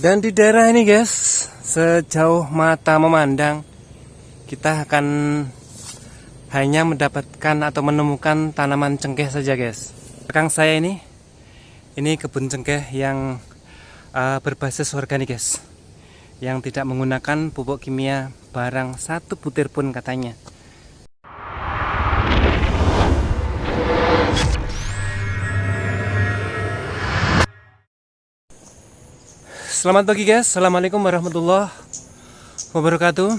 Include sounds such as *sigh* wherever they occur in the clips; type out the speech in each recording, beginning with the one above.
Dan di daerah ini guys, sejauh mata memandang, kita akan hanya mendapatkan atau menemukan tanaman cengkeh saja guys. Belakang saya ini, ini kebun cengkeh yang uh, berbasis organik guys, yang tidak menggunakan pupuk kimia barang satu butir pun katanya. Selamat pagi guys, Assalamualaikum warahmatullahi wabarakatuh.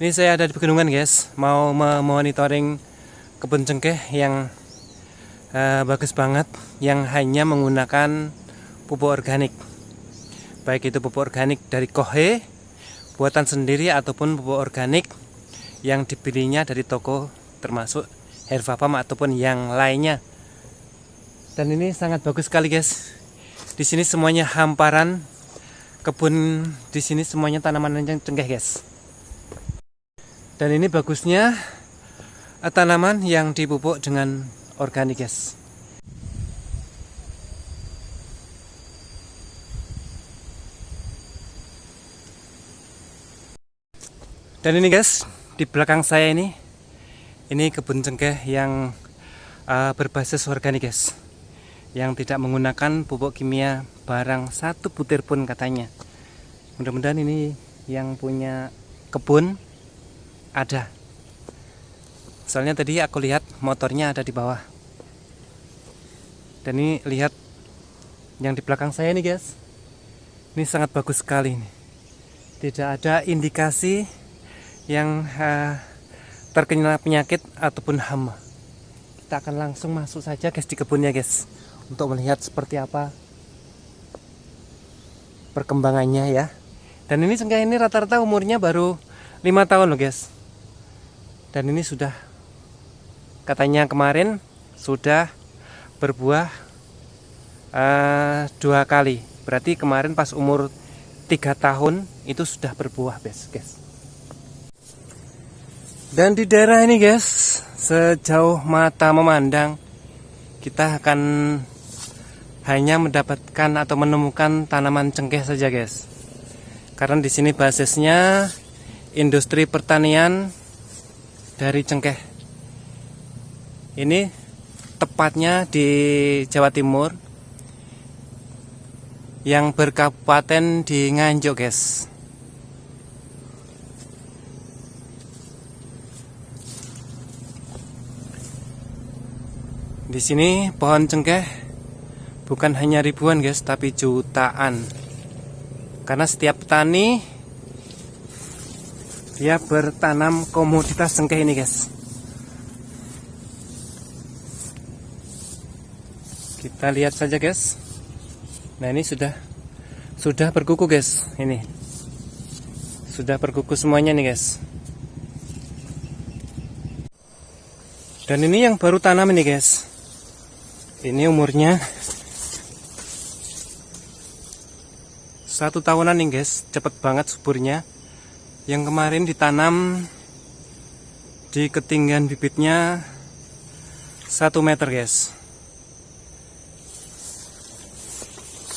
Ini saya ada di pegunungan guys. Mau memonitoring kebun cengkeh yang uh, bagus banget Yang hanya menggunakan pupuk organik. Baik itu pupuk organik dari Kohe Buatan sendiri ataupun pupuk organik Yang dipilihnya dari toko termasuk Hervapam ataupun yang lainnya. Dan ini sangat bagus sekali guys. Di sini semuanya hamparan kebun di sini semuanya tanaman yang cengkeh guys. Dan ini bagusnya eh, tanaman yang dipupuk dengan organik guys. Dan ini guys di belakang saya ini ini kebun cengkeh yang uh, berbasis organik guys yang tidak menggunakan pupuk kimia barang satu butir pun katanya. Mudah-mudahan ini yang punya kebun ada. Soalnya tadi aku lihat motornya ada di bawah. Dan ini lihat yang di belakang saya nih guys. Ini sangat bagus sekali nih tidak ada indikasi yang uh, terkena penyakit ataupun hama. Kita akan langsung masuk saja guys di kebunnya guys untuk melihat seperti apa perkembangannya ya. Dan ini cengkeh ini rata-rata umurnya baru lima tahun loh guys. Dan ini sudah katanya kemarin sudah berbuah uh, dua kali. Berarti kemarin pas umur tiga tahun itu sudah berbuah guys guys. Dan di daerah ini guys sejauh mata memandang kita akan hanya mendapatkan atau menemukan tanaman cengkeh saja guys. Karena di sini basisnya industri pertanian dari cengkeh. Ini tepatnya di Jawa Timur yang berkabupaten di Nganjuk guys. Di sini pohon cengkeh bukan hanya ribuan guys tapi jutaan. Karena setiap petani dia bertanam komoditas cengkeh ini guys. Kita lihat saja guys. Nah ini sudah sudah berkuku guys ini. Sudah berkuku semuanya nih guys. Dan ini yang baru tanam ini guys. Ini umurnya satu tahunan nih guys. Cepet banget suburnya. Yang kemarin ditanam di ketinggian bibitnya satu meter guys.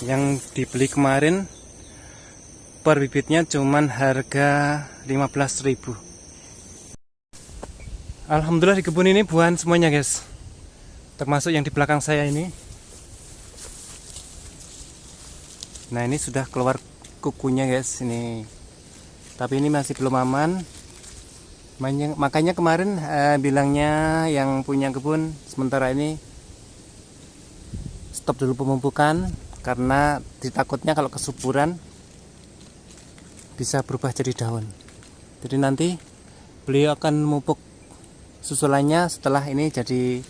Yang dibeli kemarin per bibitnya cuman harga 15.000 Alhamdulillah di kebun ini buahan semuanya guys. Termasuk yang di belakang saya ini nah ini sudah keluar kukunya guys ini. Tapi ini masih belum aman. Makanya kemarin eh, bilangnya yang punya kebun sementara ini stop dulu pemupukan karena ditakutnya kalau kesuburan bisa berubah jadi daun. Jadi nanti beliau akan memupuk susulannya setelah ini jadi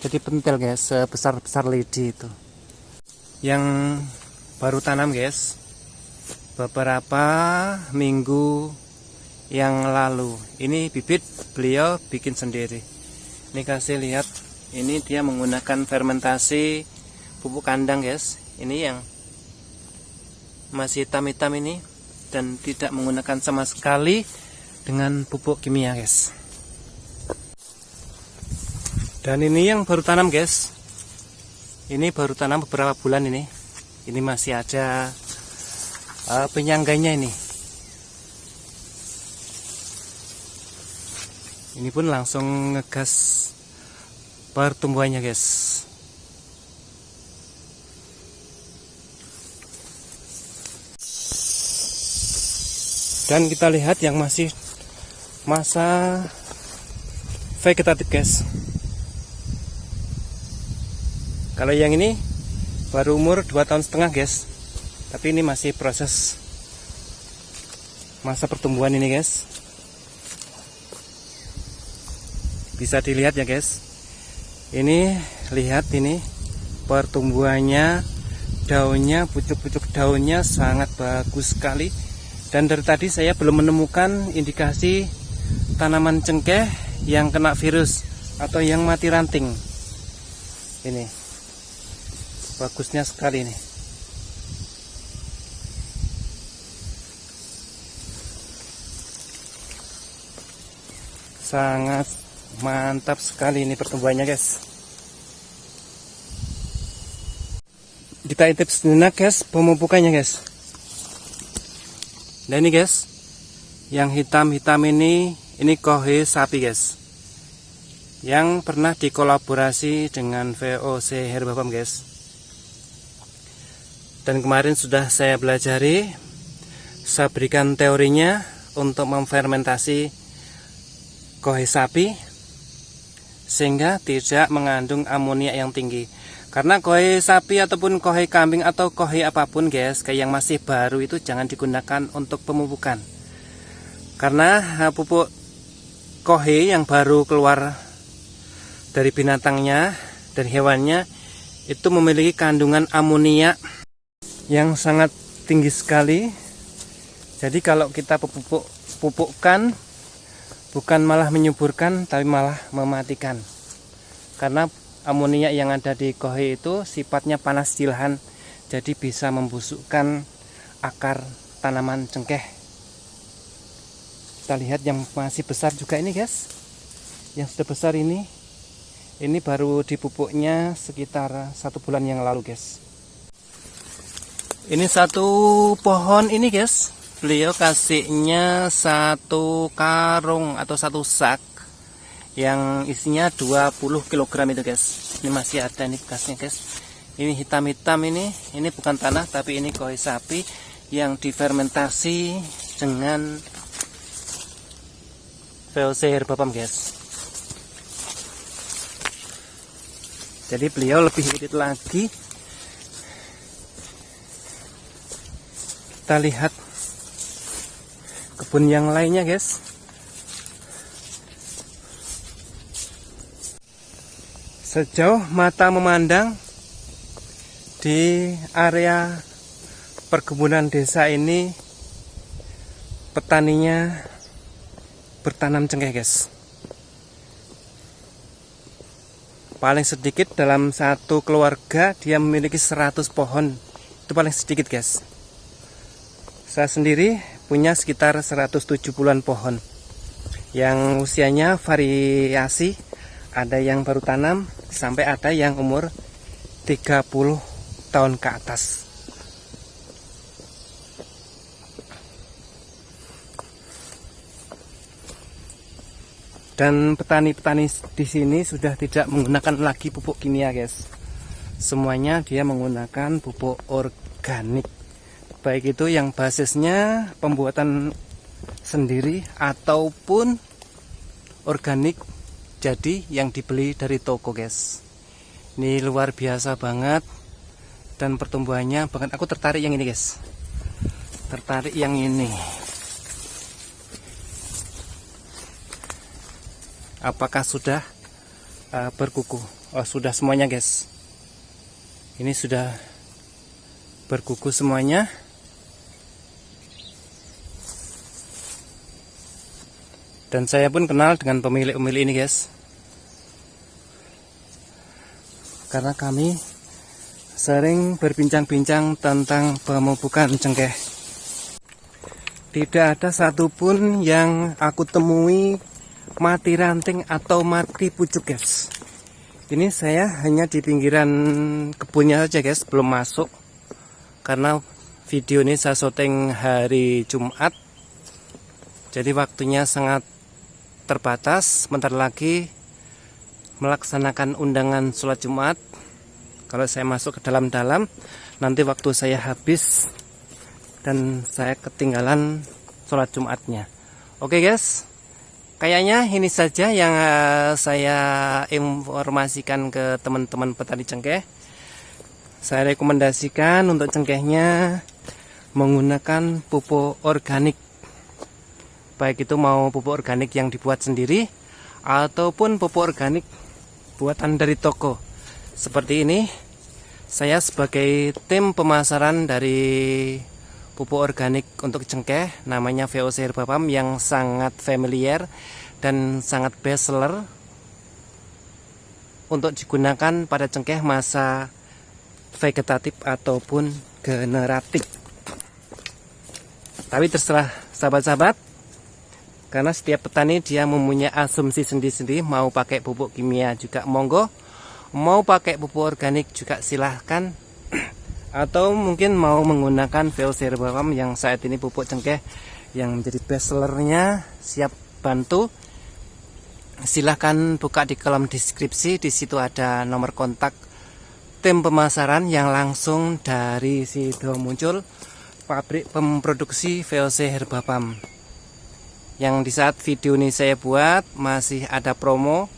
jadi pentil guys sebesar besar lidi itu. Yang baru tanam guys. Beberapa minggu yang lalu. Ini bibit beliau bikin sendiri. Ini kasih lihat. Ini dia menggunakan fermentasi pupuk kandang guys. Ini yang masih hitam-hitam ini dan tidak menggunakan sama sekali dengan pupuk kimia guys. Dan ini yang baru tanam guys. Ini baru tanam beberapa bulan ini ini masih ada uh, penyangganya ini. Ini pun langsung ngegas pertumbuhannya guys. Dan kita lihat yang masih masa vegetatif guys. Kalau yang ini baru umur 2 tahun setengah guys. Tapi ini masih proses masa pertumbuhan ini guys. Bisa dilihat ya guys. Ini lihat ini. Pertumbuhannya daunnya pucuk-pucuk daunnya sangat bagus sekali. Dan dari tadi saya belum menemukan indikasi tanaman cengkeh yang kena virus atau yang mati ranting. Ini bagusnya sekali nih sangat mantap sekali ini pertumbuhannya guys kita intip sejenak guys pemupukannya guys Nah ini guys, yang hitam-hitam ini, ini kohe sapi guys. Yang pernah dikolaborasi dengan VOC Herbapam guys. Dan kemarin sudah saya belajari, saya berikan teorinya untuk memfermentasi kohe sapi sehingga tidak mengandung amonia yang tinggi. Karena koi sapi ataupun koi kambing atau koi apa pun guys, kayak yang masih baru itu jangan digunakan untuk pemupukan. Karena pupuk koi yang baru keluar dari binatangnya, dari hewannya, itu memiliki kandungan amonia yang sangat tinggi sekali. Jadi kalau kita pupuk pupukkan bukan malah menyuburkan tapi malah mematikan. Karena amonia yang ada di kohe itu sifatnya panas di lahan jadi bisa membusukkan akar tanaman cengkeh kita lihat yang masih besar juga ini guys yang sudah besar ini ini baru dipupuknya sekitar satu bulan yang lalu guys ini satu pohon ini guys. Beliau kasihnya satu karung atau satu sak yang isinya 20 kg itu guys. Ini masih ada nih bekasnya guys. Ini hitam-hitam ini. Ini bukan tanah tapi ini koi sapi yang difermentasi dengan VOC herbapam guys. Jadi beliau lebih irit lagi kita lihat kebun yang lainnya guys. Sejauh mata memandang di area perkebunan desa ini petaninya bertanam cengkeh guys. Paling sedikit dalam satu keluarga dia memiliki 100 pohon. Itu paling sedikit guys saya sendiri punya sekitar 170an pohon. Yang usianya variasi. Ada yang baru tanam sampai ada yang umur 30 tahun ke atas. Dan petani-petani di sini sudah tidak menggunakan lagi pupuk kimia guys. Semuanya dia menggunakan pupuk organik baik itu yang basisnya pembuatan sendiri ataupun organik jadi yang dibeli dari toko guys. Ini luar biasa banget dan pertumbuhannya bahkan aku tertarik yang ini guys. Tertarik yang ini. Apakah sudah uh, berkuku? Oh sudah semuanya guys. Ini sudah berkuku semuanya dan saya pun kenal dengan pemilik-pemilik ini guys. Karena kami sering berbincang-bincang tentang pemupukan cengkeh. Tidak ada satupun yang aku temui mati ranting atau mati pucuk guys. Ini saya hanya di pinggiran kebunnya saja guys belum masuk. Karena video ini saya syuting hari Jumat. Jadi waktunya sangat terbatas sebentar lagi melaksanakan undangan sholat Jumat. Kalau saya masuk ke dalam-dalam nanti waktu saya habis dan saya ketinggalan sholat Jumatnya. Oke guys. Kayaknya ini saja yang uh, saya informasikan ke teman-teman petani cengkeh. Saya rekomendasikan untuk cengkehnya menggunakan pupuk organik baik itu mau pupuk organik yang dibuat sendiri ataupun pupuk organik buatan dari toko. Seperti ini saya sebagai tim pemasaran dari pupuk organik untuk cengkeh namanya VOC Herbapam yang sangat familiar dan sangat best seller untuk digunakan pada cengkeh masa vegetatif ataupun generatif. Tapi terserah sahabat-sahabat karena setiap petani dia mempunyai asumsi sendiri-sendiri mau pakai pupuk kimia juga monggo mau pakai pupuk organik juga silahkan. *clears throat* Atau mungkin mau menggunakan VOC herbapam yang saat ini pupuk cengkeh yang menjadi best sellernya siap bantu. Silahkan buka di kolom deskripsi di situ ada nomor kontak tim pemasaran yang langsung dari situ muncul pabrik pemproduksi VOC Herbapam yang di saat video ini saya buat masih ada promo.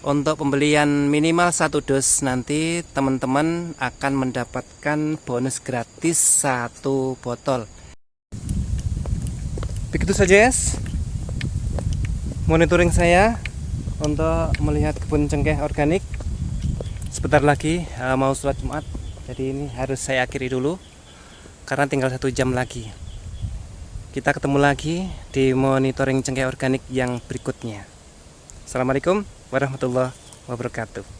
Untuk pembelian minimal satu dos nanti teman-teman akan mendapatkan bonus gratis satu botol. Begitu saja guys. Monitoring saya untuk melihat kebun cengkeh organik. Sebentar lagi eh, mau sholat Jumat. Jadi ini harus saya akhiri dulu karena tinggal satu jam lagi kita ketemu lagi di monitoring cengkeh organik yang berikutnya. Assalamualaikum warahmatullahi wabarakatuh